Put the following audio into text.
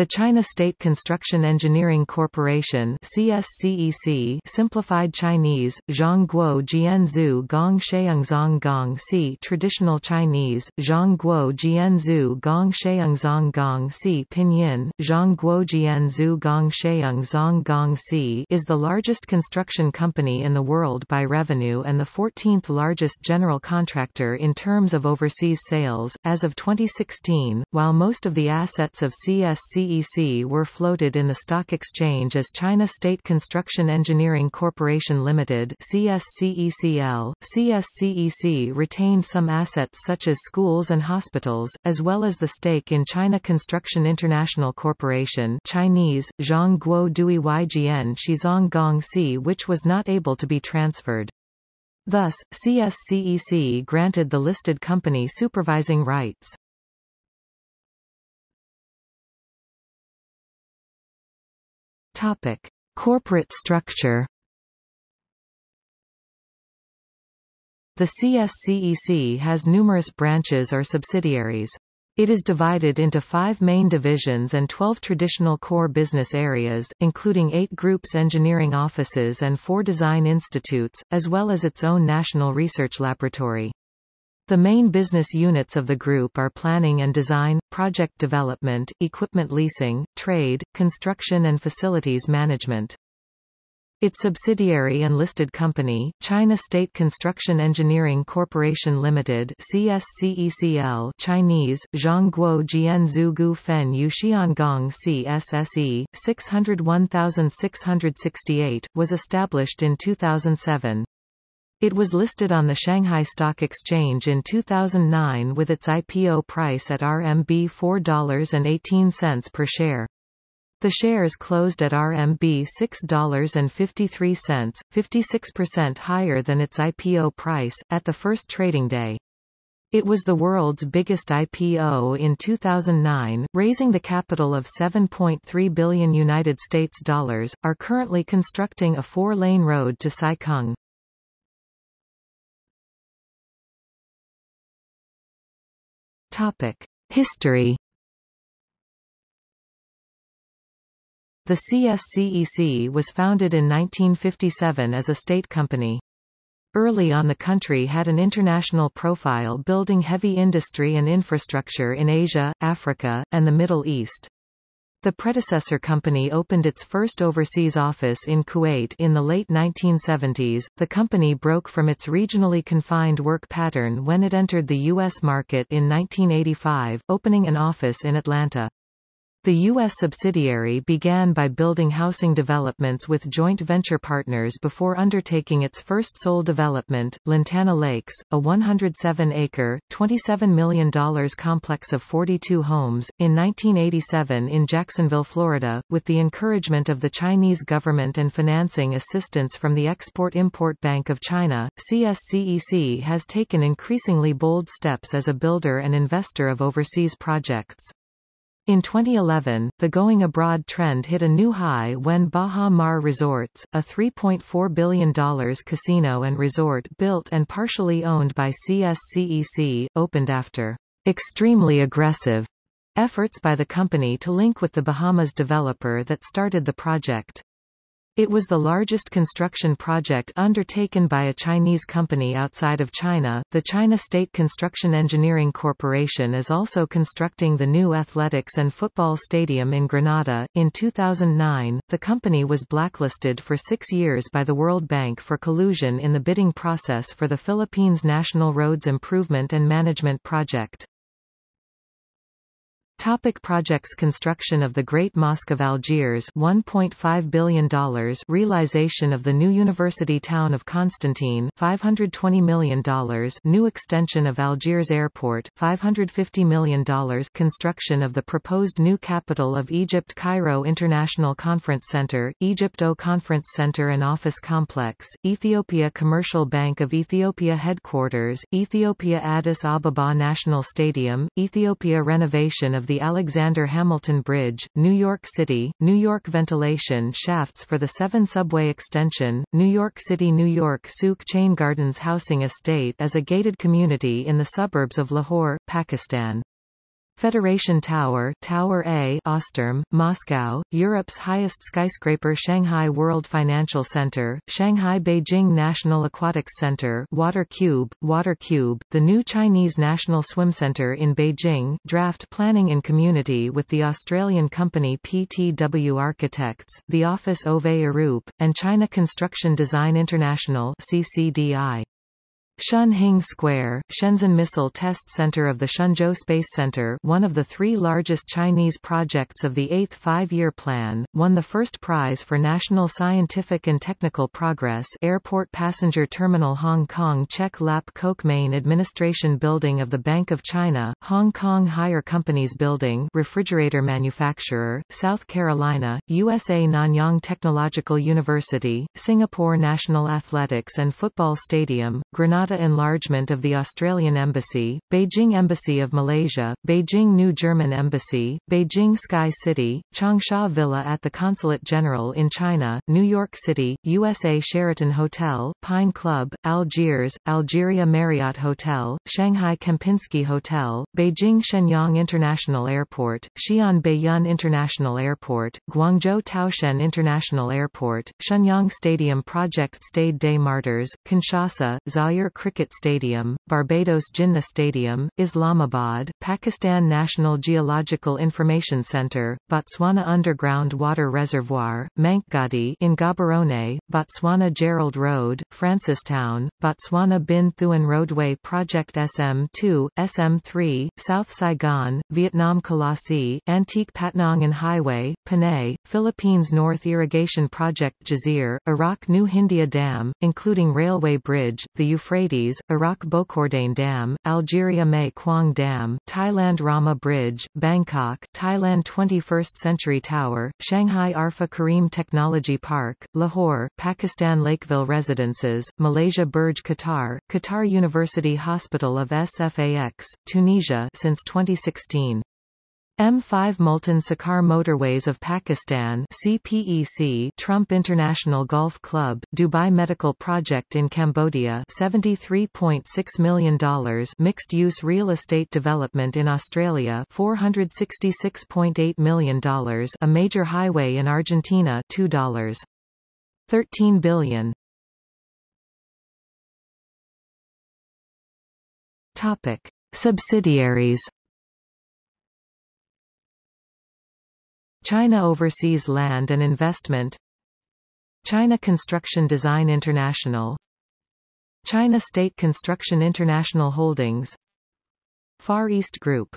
The China State Construction Engineering Corporation CSCEC simplified Chinese, Zhongguo Jianzhu Gong Sheungzong Gong Si Traditional Chinese, Zhongguo Jianzhu Gong Sheungzong Gong Si Pinyin, Zhongguo Jianzhu Gong Sheungzong Gong Si is the largest construction company in the world by revenue and the 14th largest general contractor in terms of overseas sales, as of 2016, while most of the assets of CSCEC CEC were floated in the stock exchange as China State Construction Engineering Corporation Limited CSCECL. CSCEC retained some assets such as schools and hospitals, as well as the stake in China Construction International Corporation Chinese, Zhongguo Dui Ygian Shizong Gong Si which was not able to be transferred. Thus, CSCEC granted the listed company supervising rights. Topic: Corporate structure. The CSCEC has numerous branches or subsidiaries. It is divided into five main divisions and 12 traditional core business areas, including eight groups engineering offices and four design institutes, as well as its own national research laboratory. The main business units of the group are planning and design, project development, equipment leasing, trade, construction and facilities management. Its subsidiary and listed company, China State Construction Engineering Corporation Limited CSCECL Chinese, Zhongguo Jianzhu Gu Fen Yuxiangong CSSE, 601668, was established in 2007. It was listed on the Shanghai Stock Exchange in 2009 with its IPO price at RMB $4.18 per share. The shares closed at RMB $6.53, 56% higher than its IPO price, at the first trading day. It was the world's biggest IPO in 2009, raising the capital of 7.3 billion United States dollars, are currently constructing a four-lane road to Sai Topic: History. The CSCEC was founded in 1957 as a state company. Early on the country had an international profile building heavy industry and infrastructure in Asia, Africa, and the Middle East. The predecessor company opened its first overseas office in Kuwait in the late 1970s. The company broke from its regionally confined work pattern when it entered the U.S. market in 1985, opening an office in Atlanta. The U.S. subsidiary began by building housing developments with joint venture partners before undertaking its first sole development, Lantana Lakes, a 107-acre, $27 million complex of 42 homes, in 1987 in Jacksonville, Florida, with the encouragement of the Chinese government and financing assistance from the Export-Import Bank of China. CSCEC has taken increasingly bold steps as a builder and investor of overseas projects. In 2011, the going abroad trend hit a new high when Baha Mar Resorts, a $3.4 billion casino and resort built and partially owned by CSCEC, opened after extremely aggressive efforts by the company to link with the Bahamas developer that started the project. It was the largest construction project undertaken by a Chinese company outside of China. The China State Construction Engineering Corporation is also constructing the new athletics and football stadium in Grenada. In 2009, the company was blacklisted for six years by the World Bank for collusion in the bidding process for the Philippines National Roads Improvement and Management Project. Topic projects. Construction of the Great Mosque of Algiers $1.5 billion Realization of the new university town of Constantine $520 million New extension of Algiers Airport $550 million Construction of the proposed new capital of Egypt Cairo International Conference Center, Egypto Conference Center and Office Complex, Ethiopia Commercial Bank of Ethiopia Headquarters, Ethiopia Addis Ababa National Stadium, Ethiopia renovation of the Alexander Hamilton Bridge, New York City, New York ventilation shafts for the 7 subway extension, New York City New York Sukh Chayn Gardens Housing Estate as a gated community in the suburbs of Lahore, Pakistan. Federation Tower Tower A Osterm, Moscow, Europe's highest skyscraper Shanghai World Financial Center, Shanghai Beijing National Aquatics Center Water Cube, Water Cube, the new Chinese National Swim Center in Beijing draft planning in community with the Australian company PTW Architects, the office Ove Arup, and China Construction Design International CCDI. Shun Hing Square, Shenzhen Missile Test Center of the Shenzhou Space Center one of the three largest Chinese projects of the Eighth Five-Year Plan, won the first prize for National Scientific and Technical Progress Airport Passenger Terminal Hong Kong Chek Lap Kok Main Administration Building of the Bank of China, Hong Kong Haier Companies Building refrigerator manufacturer, South Carolina, USA Nanyang Technological University, Singapore National Athletics and Football Stadium, Enlargement of the Australian Embassy, Beijing Embassy of Malaysia, Beijing New German Embassy, Beijing Sky City, Changsha Villa at the Consulate General in China, New York City, USA Sheraton Hotel, Pine Club, Algiers, Algeria Marriott Hotel, Shanghai Kempinski Hotel, Beijing Shenyang International Airport, Xi'an Baiyun International Airport, Guangzhou Taoxian International Airport, Shenyang Stadium Project Stade des Martyrs, Kinshasa, Zaire Cricket Stadium, Barbados Jinnah Stadium, Islamabad, Pakistan National Geological Information Centre, Botswana Underground Water Reservoir, Mankgadi in Gaborone, Botswana Gerald Road, Francistown, Botswana Binh Thuan Roadway Project SM2, SM3, South Saigon, Vietnam Colossi, Antique Patnangan Highway, Panay, Philippines North Irrigation Project Jazir, Iraq New Hindia Dam, including railway bridge, the Euphrates Euphrates, Iraq Boukourdane Dam, Algeria Mae Kwang Dam, Thailand Rama Bridge, Bangkok, Thailand 21st Century Tower, Shanghai Arfa Karim Technology Park, Lahore, Pakistan Lakeville Residences, Malaysia Burj Qatar, Qatar University Hospital of SFAX, Tunisia since 2016. M5 Multan Sukkur Motorways of Pakistan CPEC Trump International Golf Club, Dubai Medical Project in Cambodia $73.6 million Mixed-use real estate development in Australia $466.8 million A major highway in Argentina $2. 13 billion. Topic. Subsidiaries China Overseas Land and Investment China Construction Design International China State Construction International Holdings Far East Group